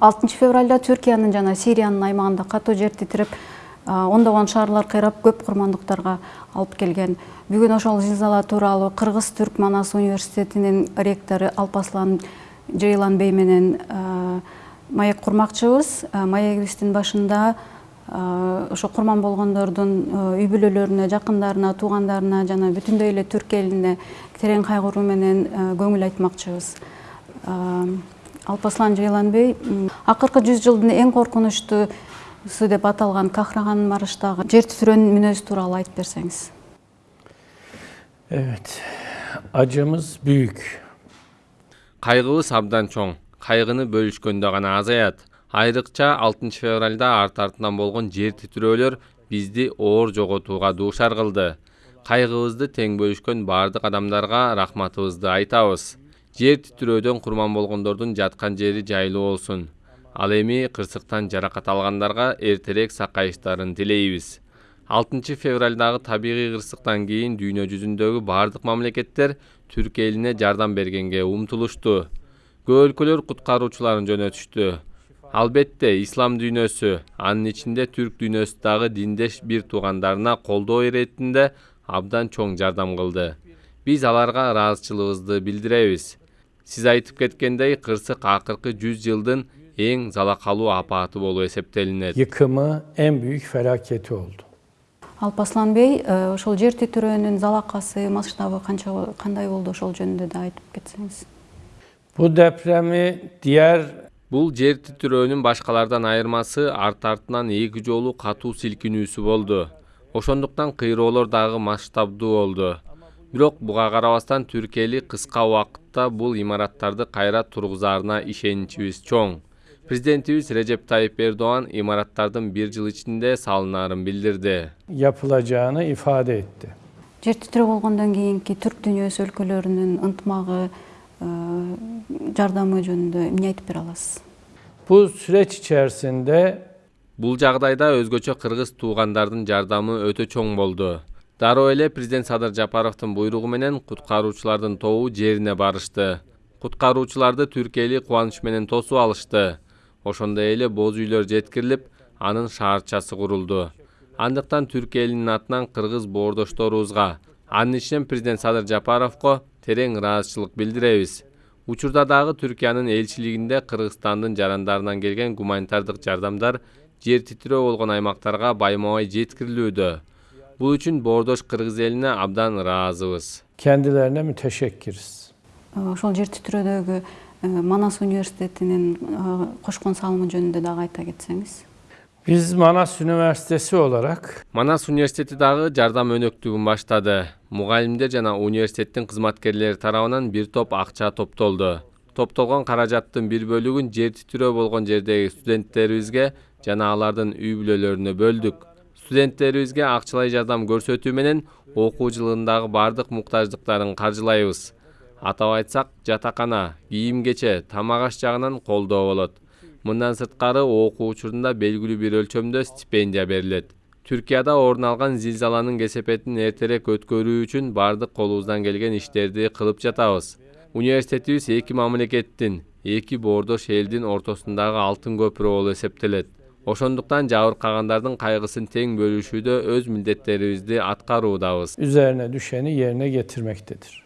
алтынчы февралда түркиянын жана сириянын аймагында катуу жер титирип ондогон шаарлар кыйрап көп курмандыктарга алып келген. Бүгүн ошол зилзала тууралуу кыргыз түрк манас университетинин ректору алпаслан жыйланбей менен маек курмакчыбыз маегибиздин башында ошо курман болгондордун үй бүлөлөрүнө жакындарына туугандарына жана бүтүндөй эле түрк элине терең кайгыруу менен көңүл айтмакчыбыз алпаслан жыйланбей акыркы жүз жылдын эң коркунучтуусу деп аталган кахраган марыштагы жер титирөөнүн мүнөзү тууралуу айтып берсеңиз. Evet, acımız büyük. кайгыбыз абдан чоң кайгыны бөлүшкөндө гана азаят. Айрыкча алтынчы февралда арт артынан болгон жер титирөөлөр бизди оор жоготууга дуушар кылды. Кайгыбызды тең бөлүшкөн баардык адамдарга рахматыбызды айтабыз жер титирөөдөн курман болгондордун жаткан жери жайлуу болсун. Ал эми кырсыктан жаракат алгандарга эртерээк сакайыштарын тилейбиз. Алтынчы февралдагы табигый кырсыктан кийин дүйнө жүзүндөгү баардык мамлекеттер түрк элине жардам бергенге умтулушту. Көп өлкөлөр куткаруучуларын жөнөтүштү. Албетте ислам дүйнөсү анын ичинде түрк дүйнөсү дагы диндеш бир туугандарына колдоо иретинде абдан чоң жардам кылды. Биз аларга ыраазычылыгыбызды билдиребиз. Сиз айтып кеткендей кырсык акыркы жүз жылдын эң залакалуу апааты болуп эсептелинет Yıkımı en büyük felaketi oldu. алпаслан бей ошол жер титирөөнүн залакасы масштабы канча кандай болду ошол жөнүндө да айтып кетсеңиз Bu depremi diğer бул жер титирөөнүн башкалардан айырмасы арт артынан эки жолу катуу силкинүүсү болду ошондуктан кыйроолор дагы масштабдуу болду бирок буга карабастан түрк эли кыска убакытта бул имараттарды кайра тургузаарына ишеничибиз чоң. Президентибиз режеп тайып эрдоган имараттардын бир жыл ичинде салынаарын билдирди. Yapılacağını ifade etti. жер титирөө болгондон кийинки түрк дүйнөсү өлкөлөрүнүн ынтымагы жардамы жөнүндө эмне айтып бере аласыз? Bu süreç içerisinde бул жагдайда өзгөчө кыргыз туугандардын жардамы өтө чоң болду. Дароо эле президент садыр жапаровдун буйругу менен куткаруучулардын тобу жерине барышты. Куткаруучуларды түрк эли кубаныч менен тосуп алышты. Ошондой эле боз үйлөр жеткирилип анын шаарчасы курулду. Андыктан түрк элинин атынан кыргыз боордошторубузга анын ичинен президент садыр жапаровго терең ыраазычылык билдиребиз. Учурда дагы түркиянын элчилигинде кыргызстандын жарандарынан келген гуманитардык жардамдар жер титирөө болгон аймактарга байма бай жеткирилүүдө бул үчүн боордош кыргыз элине абдан ыраазыбыз kendilerine müteşekkiriz. ошол жер титирөөдөгү манас университетинин кошкон салымы жөнүндө дагы айта кетсеңиз Biz Manas Üniversitesi olarak манас университети дагы жардам өнөктүгүн баштады мугалимдер жана университеттин кызматкерлери тарабынан бир топ акча топтолду топтолгон каражаттын бир бөлүгүн жер титирөө болгон жердеги студенттерибизге жана алардын үй бүлөлөрүнө бөлдүк студенттерибизге акчалай жардам көрсөтүү менен окуу жылындагы баардык муктаждыктарын каржылайбыз атап айтсак жатакана кийим кече тамак аш жагынан колдоо болот. Мындан сырткары окуу учурунда белгилүү бир өлчөмдө стипендия берилет түркияда орун алган зилзаланын кесепетин эртерээк өткөрүү үчүн баардык колубуздан келген иштерди кылып жатабыз. Университетибиз эки мамлекеттин эки боордош элдин ортосундагы алтын көпүрө болуп эсептелет. Ошондуктан жабыркагандардын кайгысын тең бөлүшүүдө өз милдеттерибизди аткаруудабыз. Üzerine düşeni yerine getirmektedir.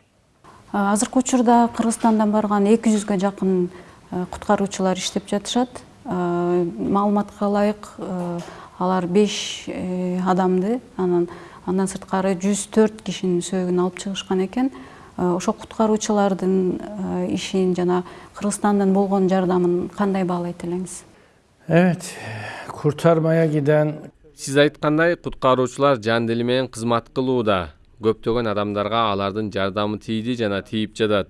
азыркы учурда кыргызстандан барган эки жүзгө жакын куткаруучулар иштеп жатышат. Маалыматка ылайык алар беш адамды анан андан сырткары жүз төрт кишинин сөөгүн алып чыгышкан экен. Ошо куткаруучулардын ишин жана кыргызстандан болгон жардамын кандай баалайт элеңиз? Evet, kurtarmaya giden сиз айткандай куткаруучулар жан дили менен кызмат кылууда көптөгөн адамдарга алардын жардамы тийди жана тийип жатат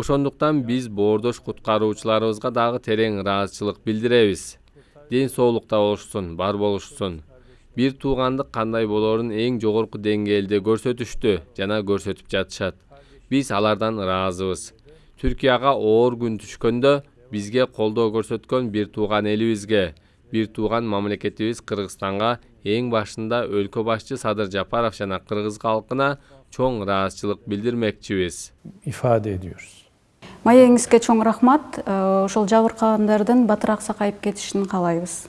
ошондуктан биз боордош куткаруучуларыбызга дагы терең ыраазычылык билдиребиз ден соолукта болушсун бар болушсун бир туугандык кандай болоорун эң жогорку деңгээлде көрсөтүштү жана көрсөтүп жатышат биз алардан ыраазыбыз түркияга оор күн түшкөндө бизге колдоо көрсөткөн бир тууган элибизге бир тууган мамлекетибиз кыргызстанга эң башында өлкө башчы садыр жапаров жана кыргыз калкына чоң ыраазычылык билдирмекчибиз ifade ediyoruz. маегиңизге чоң рахмат. Ошол жабыркагандардын батыраак сакайып кетишин каалайбыз